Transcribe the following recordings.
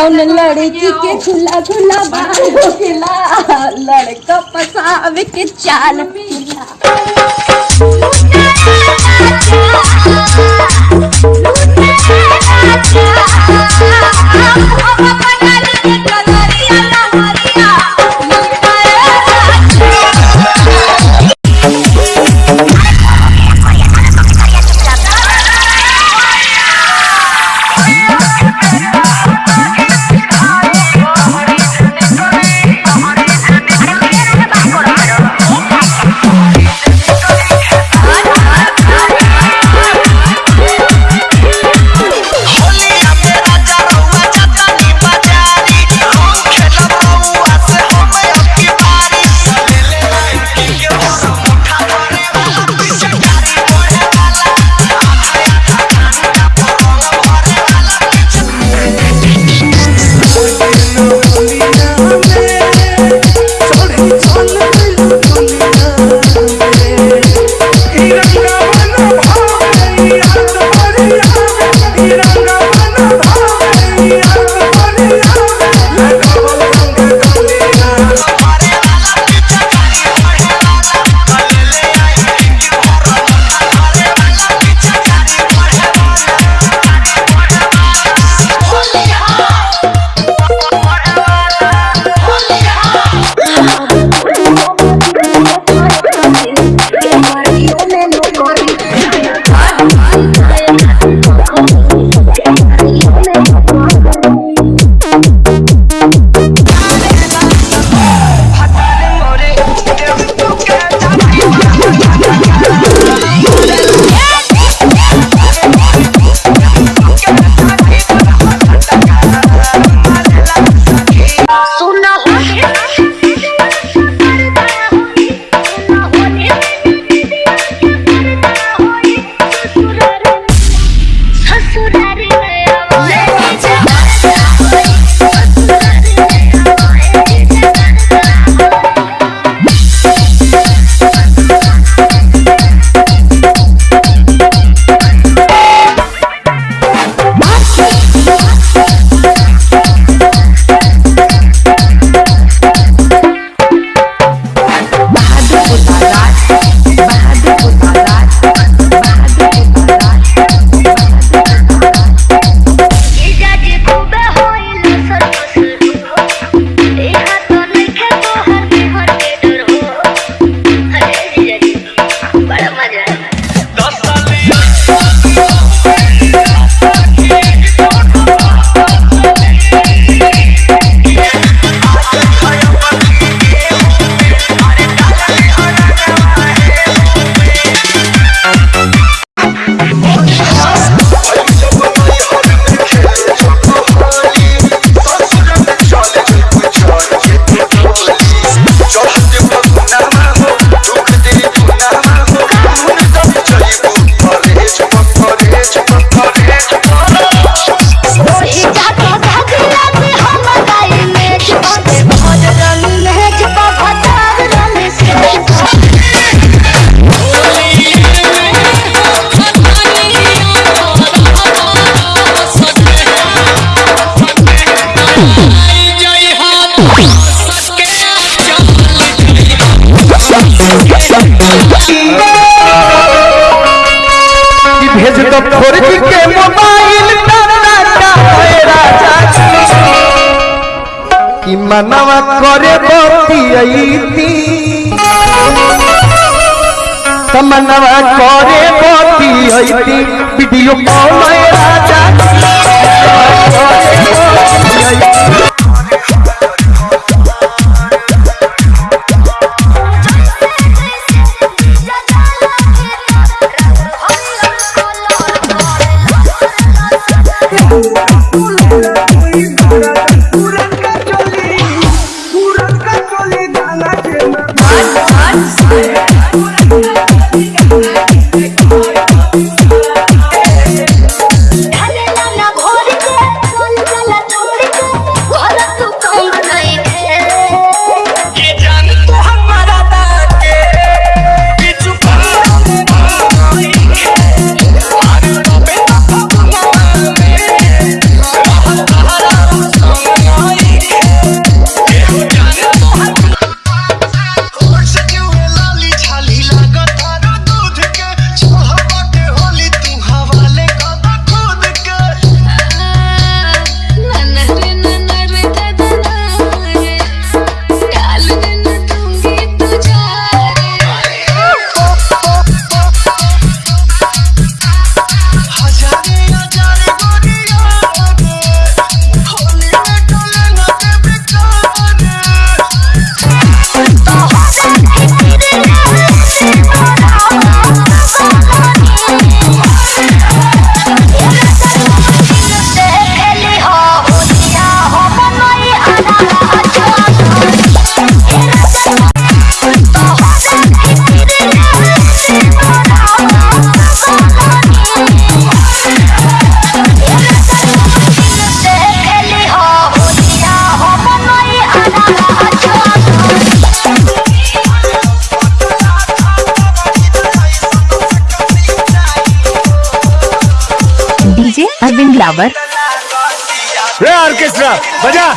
जाऊन लड़की के झूला खुला बालों के लड़का पसाव के चाल पिला। भेज दो खोरजी के मोबाइल कि मनवा करे बतियती तमनवा तो करे बतियती वीडियो कॉल राजा 文家，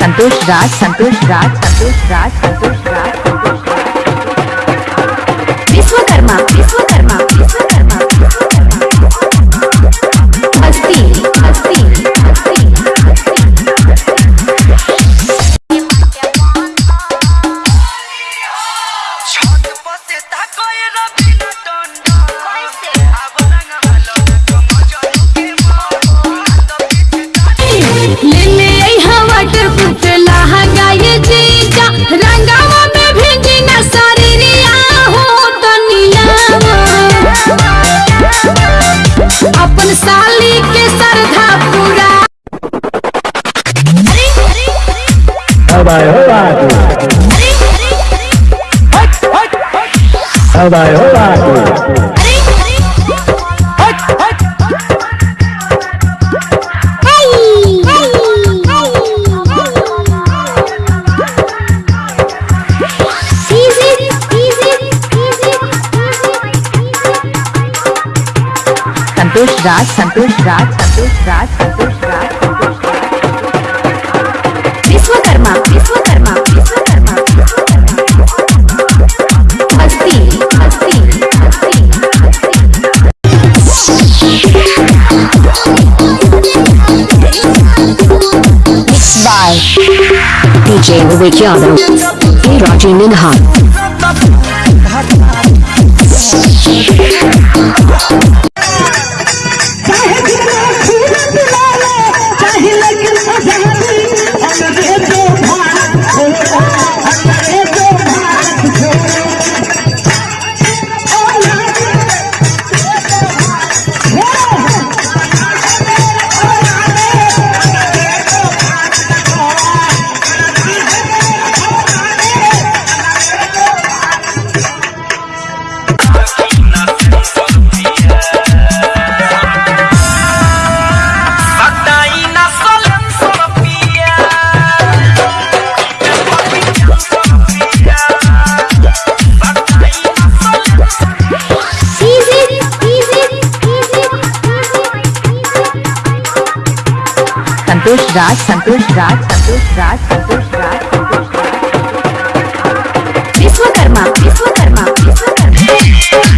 संतोष राज संतोष राज संतोष राज संतोष समुदाय हो संतोष राज संतोष राज संतोष राज। Jaivavik Yadav Kirachi Minha राज संतोष राज संतोष राज संतोष राज संतोष राज विश्वकर्मा विश्वकर्मा विश्वकर्मा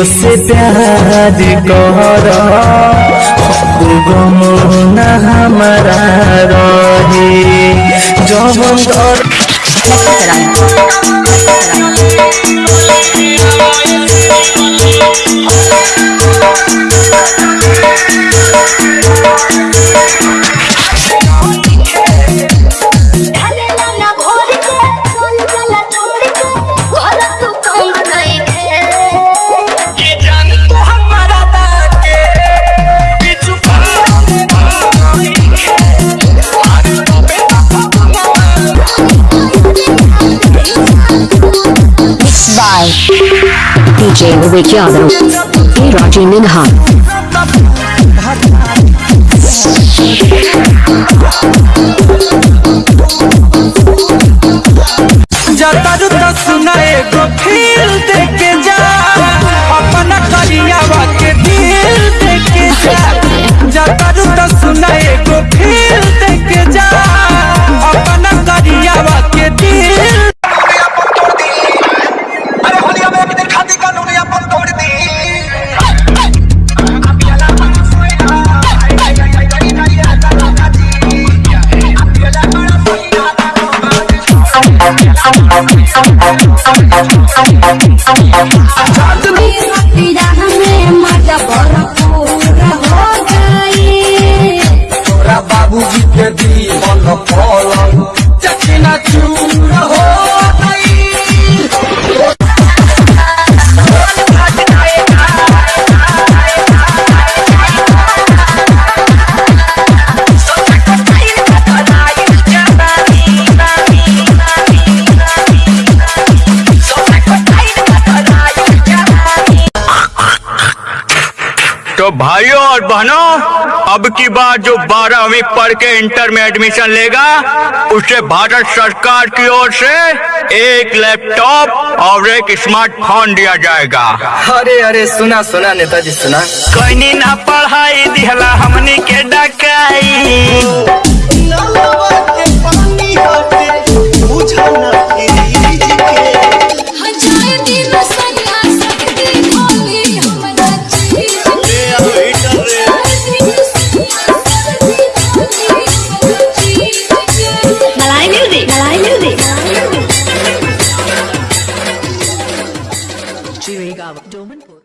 उससे प्यार कर। गम हमारा रहे। जवन Vivek Yadav, Kirachi Minha. Thank you. तो भाइयों और बहनों अब की बार जो बारहवीं पढ़ के इंटर में एडमिशन लेगा उसे भारत सरकार की ओर से एक लैपटॉप और एक स्मार्टफ़ोन दिया जाएगा। अरे अरे सुना सुना नेताजी सुना। कोई ना पढ़ाई दिहला हमनी के डकाई